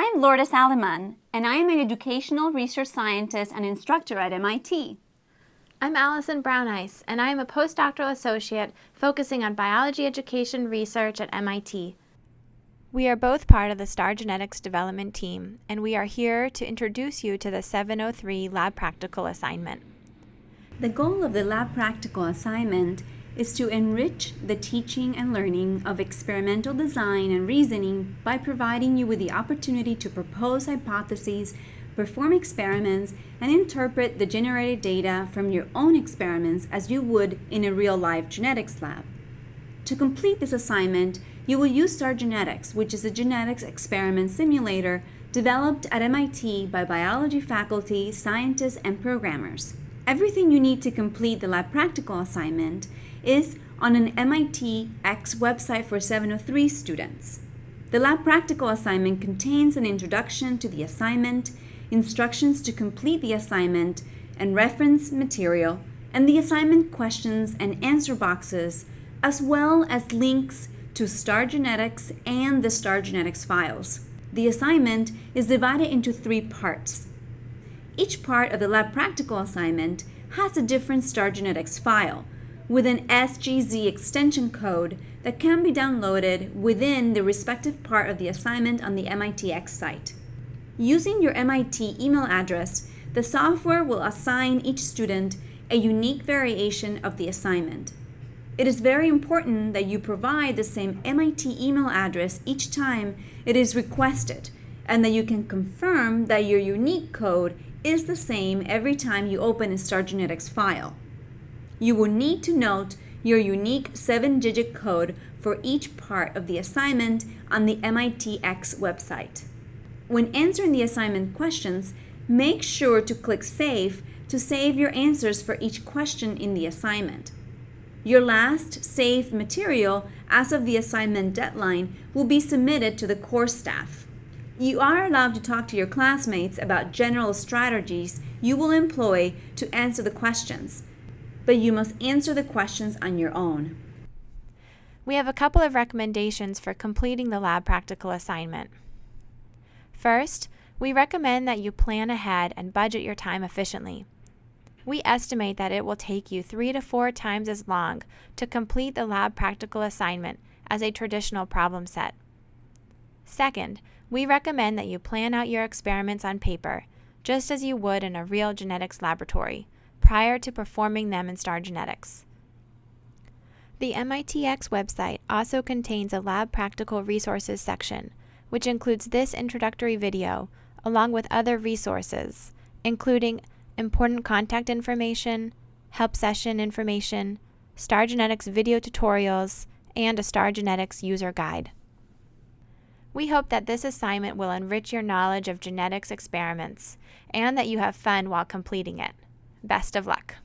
I'm Lourdes Aleman, and I am an educational research scientist and instructor at MIT. I'm Allison Brownice, and I am a postdoctoral associate focusing on biology education research at MIT. We are both part of the STAR Genetics development team, and we are here to introduce you to the 703 Lab Practical assignment. The goal of the Lab Practical assignment is to enrich the teaching and learning of experimental design and reasoning by providing you with the opportunity to propose hypotheses, perform experiments, and interpret the generated data from your own experiments as you would in a real-life genetics lab. To complete this assignment, you will use STAR Genetics, which is a genetics experiment simulator developed at MIT by biology faculty, scientists, and programmers. Everything you need to complete the lab practical assignment is on an MIT X website for 703 students. The lab practical assignment contains an introduction to the assignment, instructions to complete the assignment, and reference material, and the assignment questions and answer boxes, as well as links to STAR Genetics and the STAR Genetics files. The assignment is divided into three parts. Each part of the lab practical assignment has a different STAR Genetics file, with an SGZ extension code that can be downloaded within the respective part of the assignment on the MITx site. Using your MIT email address, the software will assign each student a unique variation of the assignment. It is very important that you provide the same MIT email address each time it is requested and that you can confirm that your unique code is the same every time you open a STAR Genetics file you will need to note your unique 7-digit code for each part of the assignment on the MITx website. When answering the assignment questions, make sure to click Save to save your answers for each question in the assignment. Your last saved material as of the assignment deadline will be submitted to the course staff. You are allowed to talk to your classmates about general strategies you will employ to answer the questions, but you must answer the questions on your own. We have a couple of recommendations for completing the lab practical assignment. First, we recommend that you plan ahead and budget your time efficiently. We estimate that it will take you three to four times as long to complete the lab practical assignment as a traditional problem set. Second, we recommend that you plan out your experiments on paper, just as you would in a real genetics laboratory, prior to performing them in STAR Genetics. The MITx website also contains a lab practical resources section, which includes this introductory video along with other resources, including important contact information, help session information, STAR Genetics video tutorials, and a STAR Genetics user guide. We hope that this assignment will enrich your knowledge of genetics experiments and that you have fun while completing it. Best of luck.